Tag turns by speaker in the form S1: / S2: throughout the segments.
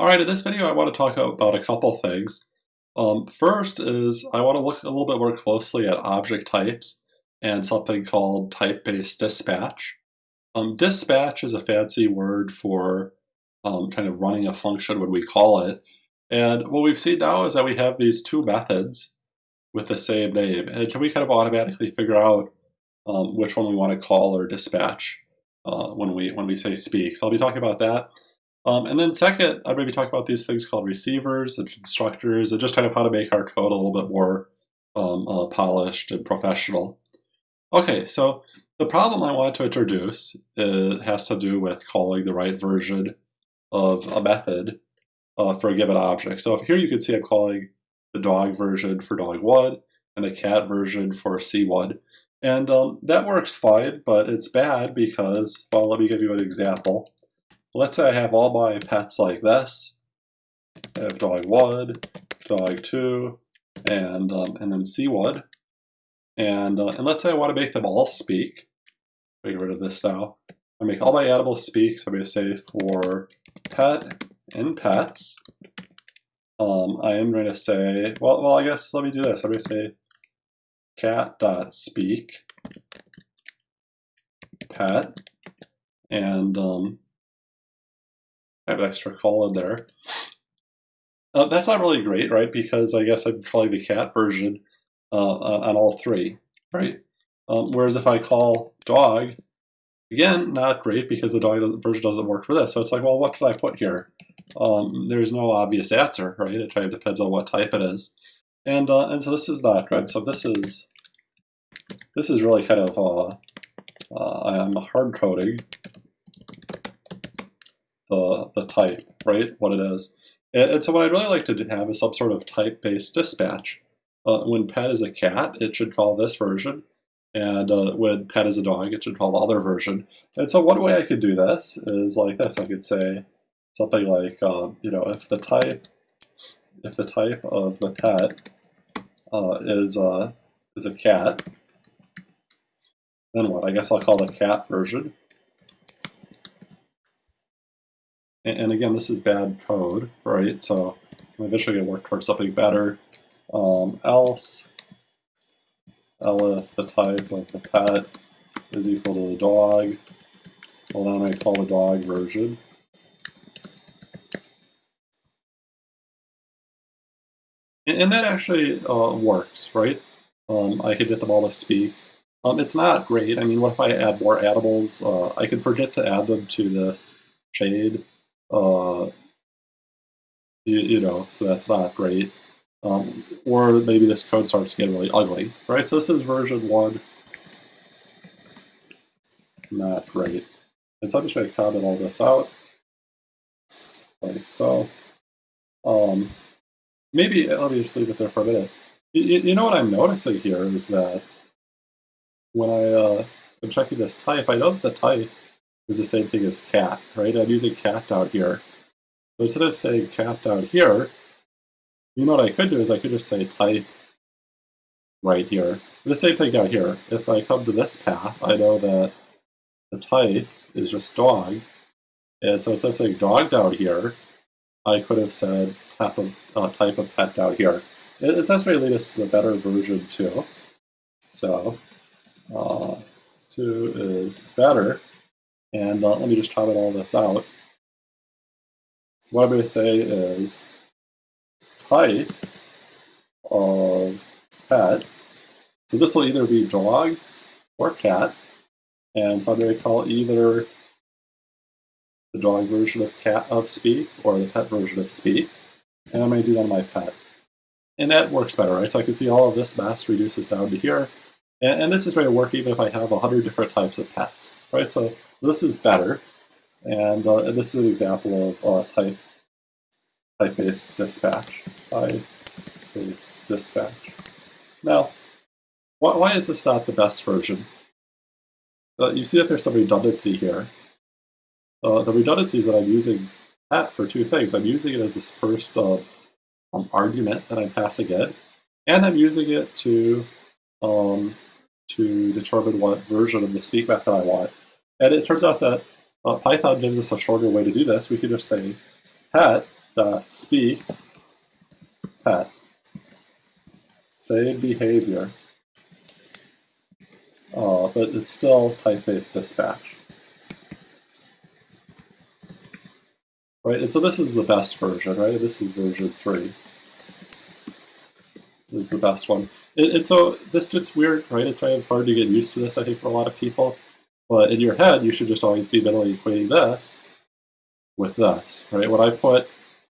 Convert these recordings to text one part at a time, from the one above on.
S1: Alright, in this video I want to talk about a couple things. Um, first is I want to look a little bit more closely at object types and something called type-based dispatch. Um, dispatch is a fancy word for um, kind of running a function when we call it. And what we've seen now is that we have these two methods with the same name. And can we kind of automatically figure out um, which one we want to call or dispatch uh, when we when we say speak? So I'll be talking about that. Um, and then second, I'm going to be talking about these things called receivers and constructors and just kind of how to make our code a little bit more um, uh, polished and professional. Okay, so the problem I want to introduce has to do with calling the right version of a method uh, for a given object. So here you can see I'm calling the dog version for dog1 and the cat version for c1. And um, that works fine, but it's bad because, well, let me give you an example. Let's say I have all my pets like this. I have dog one, dog two, and um, and then C1. And uh, and let's say I want to make them all speak. Get rid of this now. I make all my animals speak. So I'm going to say for pet and pets. Um, I am going to say well well I guess let me do this. I'm going to say cat dot speak pet and um, have an extra call in there. Uh, that's not really great, right? Because I guess I'm calling the cat version uh, on all three, right? Um, whereas if I call dog, again, not great because the dog doesn't, version doesn't work for this. So it's like, well, what should I put here? Um, there's no obvious answer, right? It kind of depends on what type it is. And, uh, and so this is not right. So this is, this is really kind of, uh, uh I'm hard coding the, the type, right, what it is. And, and so what I'd really like to have is some sort of type-based dispatch. Uh, when pet is a cat, it should call this version. And uh, when pet is a dog, it should call the other version. And so one way I could do this is like this. I could say something like, um, you know, if the type, if the type of the pet uh, is, uh, is a cat, then what? I guess I'll call the cat version. And, again, this is bad code, right? So I'm eventually going to work towards something better. Um, else, elif the type of the pet is equal to the dog. Well, then I call the dog version. And, and that actually uh, works, right? Um, I could get them all to speak. Um, it's not great. I mean, what if I add more animals? Uh, I could forget to add them to this shade uh, you, you, know, so that's not great. Um, or maybe this code starts to get really ugly, right? So this is version one, not great. And so I'm just going to comment all this out, like so. Um, maybe, let me just leave it there for a minute. You, you know what I'm noticing here is that when I, uh, am checking this type, I know that the type is the same thing as cat, right? I'm using cat down here. So instead of saying cat down here, you know what I could do is I could just say type right here. The same thing down here. If I come to this path, I know that the type is just dog. And so instead of saying dog down here, I could have said type of, uh, type of pet down here. It's actually lead us to the better version too. So uh, 2 is better. And uh, let me just comment all this out. What I'm going to say is type of pet. So this will either be dog or cat. And so I'm going to call either the dog version of cat of speak or the pet version of speak. And I'm going to do that on my pet. And that works better, right? So I can see all of this mass reduces down to here. And, and this is going to work even if I have 100 different types of pets, right? So this is better, and, uh, this is an example of uh, type type-based dispatch. Type-based dispatch. Now, why, why is this not the best version? Uh, you see that there's some redundancy here. Uh, the redundancy is that I'm using that for two things. I'm using it as this first uh, um, argument that I'm passing it, and I'm using it to um, to determine what version of the speak method I want. And it turns out that uh, Python gives us a shorter way to do this. We can just say pet dot speak pet say behavior, uh, but it's still type-based dispatch. Right, and so this is the best version, right? This is version 3. This is the best one. And, and so this gets weird, right? It's kind of hard to get used to this, I think, for a lot of people. But in your head, you should just always be mentally equating this with that, right? When I put,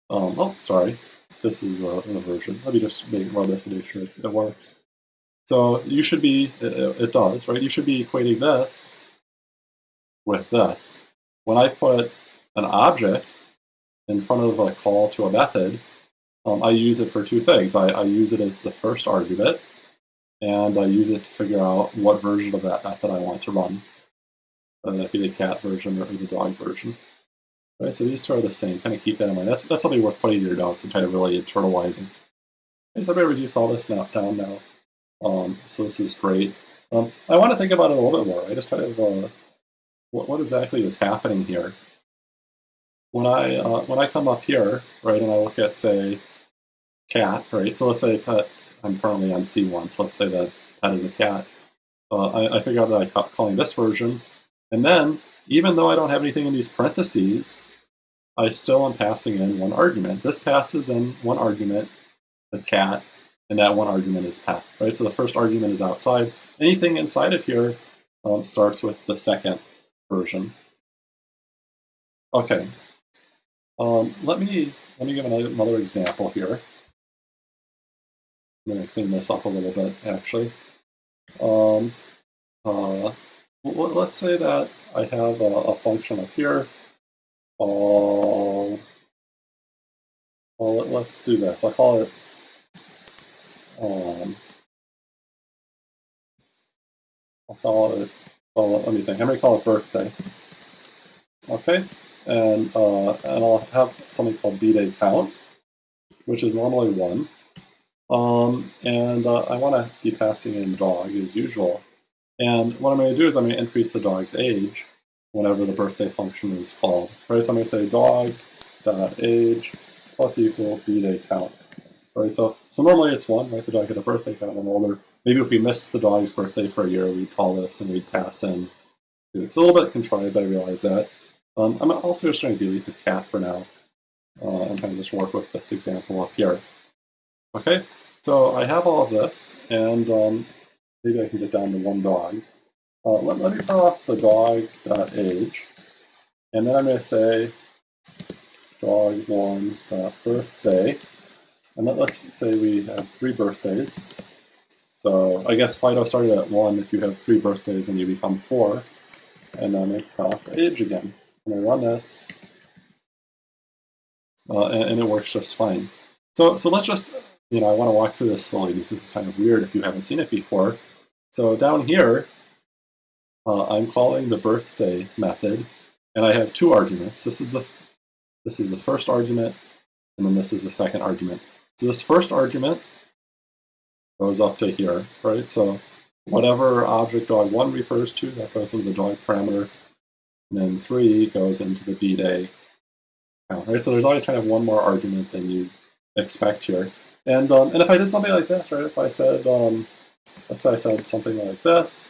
S1: um, oh, sorry, this is the, the, version. Let me just make, run this and make sure it, it works. So you should be, it, it, does, right? You should be equating this with that. When I put an object in front of a call to a method, um, I use it for two things. I, I use it as the first argument, and I use it to figure out what version of that method I want to run, that be the cat version or the dog version. Right, so these two are the same. Kind of keep that in mind. That's, that's something worth putting in your notes and kind of really internalizing. Okay, so I'm going to reduce all this now, down now. Um, so this is great. Um, I want to think about it a little bit more. I just kind of, uh, what, what exactly is happening here? when I uh, when I come up here, right, and I look at say cat, right? So let's say pet. I'm currently on C1, so let's say that pet is a cat. Uh, I, I figure out that I'm calling this version, and then even though I don't have anything in these parentheses, I still am passing in one argument. This passes in one argument, the cat, and that one argument is pet, right? So the first argument is outside. Anything inside of here um, starts with the second version. Okay, um, let me let me give another, another example here. I'm going to clean this up a little bit, actually. Um, uh, let's say that I have a, a function up here. Uh, well, let's do this. I'll call it um, I'll call it, well, let me think. I'm going to call it birthday. Okay, and, uh, and I'll have something called bday count, which is normally 1. Um, and uh, I want to be passing in dog as usual. And what I'm going to do is I'm going to increase the dog's age whenever the birthday function is called. Right, so I'm going to say dog dot age plus equal bday count. Right, so so normally it's one, right? The dog had a birthday count when older. Maybe if we missed the dog's birthday for a year, we'd call this and we'd pass in. It's a little bit contrived, but I realize that. Um, I'm also just going to delete the cat for now uh, and kind of just work with this example up here. Okay, so I have all of this, and um, maybe I can get down to one dog. Uh, let, let, me turn off the dog.age, and then I'm going to say dog1.birthday, and let, let's say we have three birthdays. So I guess Fido started at 1. If you have three birthdays, and you become 4. And then I off age again. And I run this, uh, and, and, it works just fine. So, so let's just, you know, I want to walk through this slowly this is kind of weird if you haven't seen it before. So down here, uh, I'm calling the birthday method, and I have two arguments. This is the this is the first argument, and then this is the second argument. So this first argument goes up to here, right? So whatever object dog1 refers to, that goes into the dog parameter and then 3 goes into the bday count, right? So there's always kind of one more argument than you expect here. And, um, and if I did something like this, right, if I said, um, let's say I said something like this,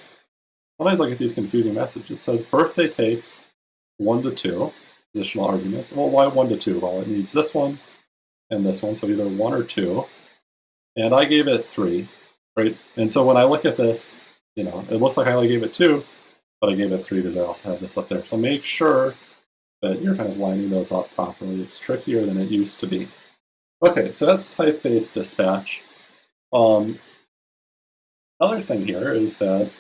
S1: sometimes I get these confusing methods. It says birthday takes 1 to 2 positional arguments. Well, why 1 to 2? Well, it needs this one and this one, so either 1 or 2. And I gave it 3, right? And so when I look at this, you know, it looks like I only gave it 2, but I gave it three because I also have this up there. So make sure that you're kind of lining those up properly. It's trickier than it used to be. Okay, so that's type-based dispatch. Um, other thing here is that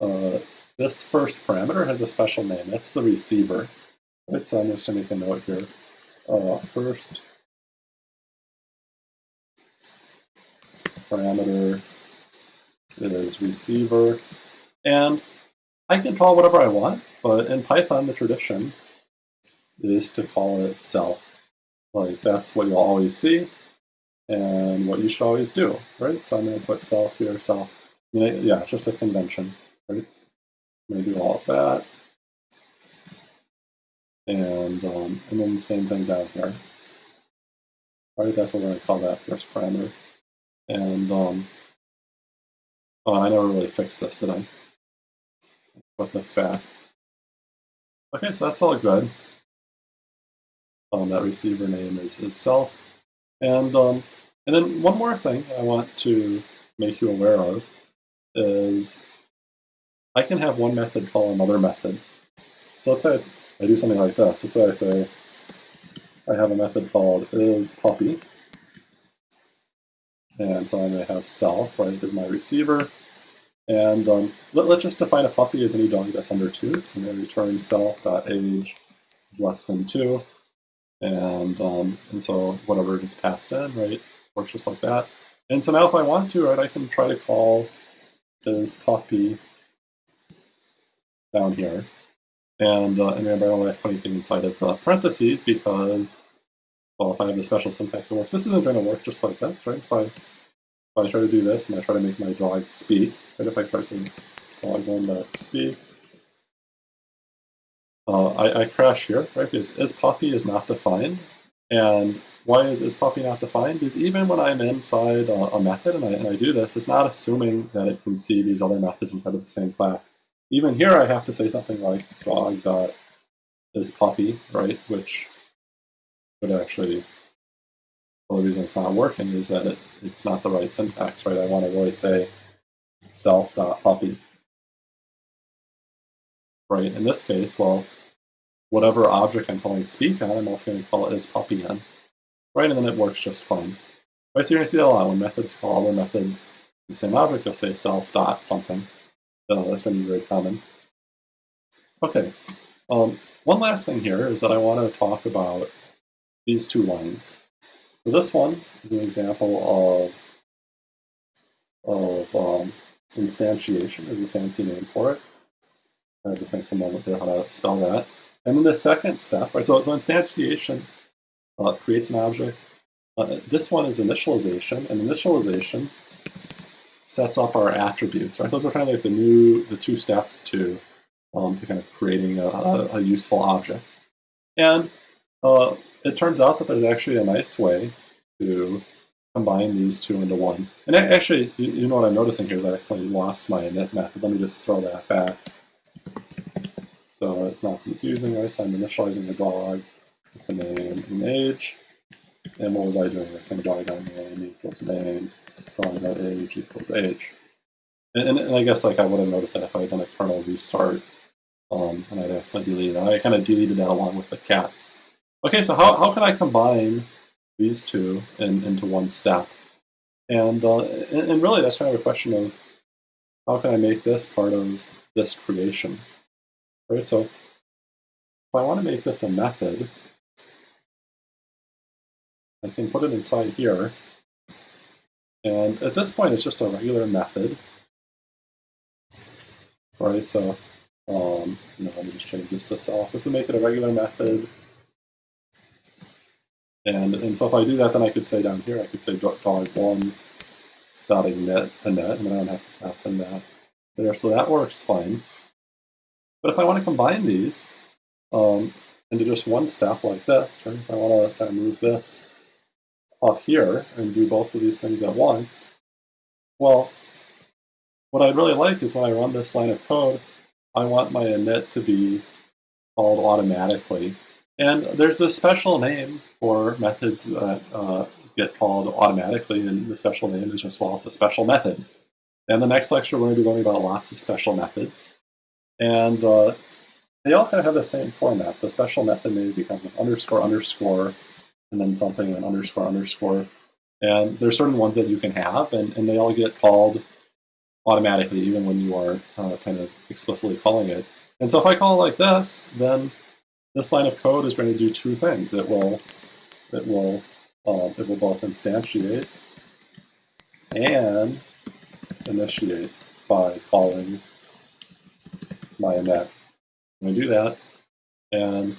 S1: uh, this first parameter has a special name. That's the receiver. Right, so I'm just going to make a note here. Uh, first parameter is receiver. And I can call whatever I want, but in Python, the tradition is to call it self. Like, that's what you'll always see, and what you should always do, right? So I'm going to put self here, self. Yeah, just a convention, right? Do all of that. And, um, and then the same thing down here. right? That's what we're going to call that first parameter. And um, oh, I never really fixed this, did I? Put this back. Okay, so that's all good. Um, that receiver name is, is self. And, um, and then one more thing I want to make you aware of is I can have one method call another method. So let's say I do something like this. Let's say I say I have a method called is puppy. And so I may have self, right, as my receiver. And um, let, us just define a puppy as any dog that's under 2. So I'm going to return self.age is less than 2. And, um, and so whatever gets passed in, right, works just like that. And so now if I want to, right, I can try to call this puppy down here. And, uh, remember, I don't have to put anything inside of the parentheses because, well, if I have the special syntax that works, this isn't going to work just like that, right? If I, if I try to do this and I try to make my dog speak, right? If I try to dog one that speak, uh, I, I crash here, right? Because is puppy is not defined. And why is is puppy not defined? Because even when I'm inside a, a method and I, and I do this, it's not assuming that it can see these other methods inside of the same class even here I have to say something like dog dot is puppy, right? Which would actually, the reason it's not working is that it, it's not the right syntax, right? I want to really say self dot puppy. Right, in this case, well, whatever object I'm calling speak on, I'm also going to call it as puppy in. Right, and then it works just fine. Right, so you're going to see that a lot. When methods call other methods the same object, you'll say self dot something. Oh, that's going to be very common. Okay, um, one last thing here is that I want to talk about these two lines. So this one is an example of, of um, instantiation is a fancy name for it. I have to think for a moment there how to spell that. And then the second step, right, so, instantiation uh, creates an object. Uh, this one is initialization, and initialization sets up our attributes, right? Those are kind of like the new, the two steps to, um, to kind of creating a, a, a useful object. And uh, it turns out that there's actually a nice way to combine these two into one. And actually, you, you know what I'm noticing here is I accidentally lost my init method. Let me just throw that back. So it's not confusing? So I'm initializing the dog with the name and age. And what was I doing? I was saying name equals name drawing that age equals age. And, and, and, I guess like I would have noticed that if I had done a kernel restart um, and I'd accidentally deleted it. I kind of deleted that along with the cat. Okay, so how, how can I combine these two in, into one step? And, uh, and, and really that's kind of a question of how can I make this part of this creation? Right, so if I want to make this a method, I can put it inside here, and at this point, it's just a regular method. Right, so um, know, let me just change this to self. This will make it a regular method. And, and so if I do that, then I could say down here, I could say dog1 dot init, init, and then I don't have to pass in that there. So that works fine. But if I want to combine these um, into just one step like this, right, if I want to kind of move this up here and do both of these things at once, well, what I'd really like is when I run this line of code, I want my init to be called automatically. And there's a special name for methods that uh, get called automatically, and the special name is just, well, it's a special method. And the next lecture, we're going to be learning about lots of special methods. And uh, they all kind of have the same format. The special method maybe becomes an underscore underscore and then something, then underscore, underscore. And there's certain ones that you can have, and, and they all get called automatically, even when you are uh, kind of explicitly calling it. And so if I call like this, then this line of code is going to do two things. It will, it will, uh, it will both instantiate and initiate by calling my init. I'm going to do that, and,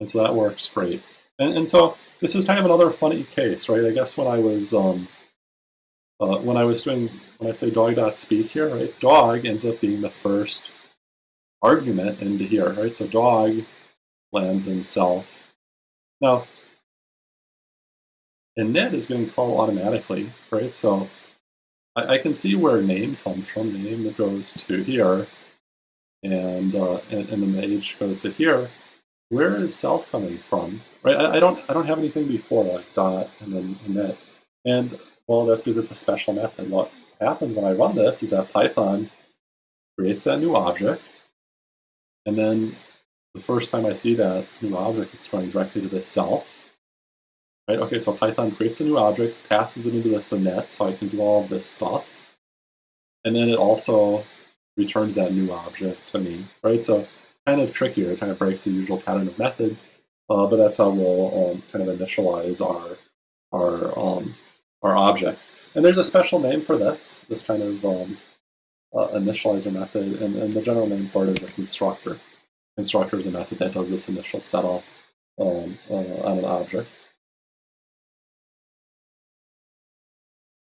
S1: and so that works great. And, and so this is kind of another funny case, right? I guess when I was um, uh, when I was doing when I say dog.speak here, right? Dog ends up being the first argument into here, right? So dog lands in self. Now, init is getting called automatically, right? So I, I, can see where name comes from. Name that goes to here, and, uh, and, and then the age goes to here. Where is self coming from? Right? I, I don't I don't have anything before like dot and then init. And well, that's because it's a special method. What happens when I run this is that Python creates that new object, and then the first time I see that new object, it's going directly to the self. Right, okay, so Python creates a new object, passes it into this init, so I can do all this stuff. And then it also returns that new object to me, right? So kind of trickier, it kind of breaks the usual pattern of methods, uh, but that's how we'll um, kind of initialize our, our, um, our object. And there's a special name for this, this kind of um, uh, initializer method, and, and the general name for it is a constructor. Constructor is a method that does this initial setup um, uh, on an object.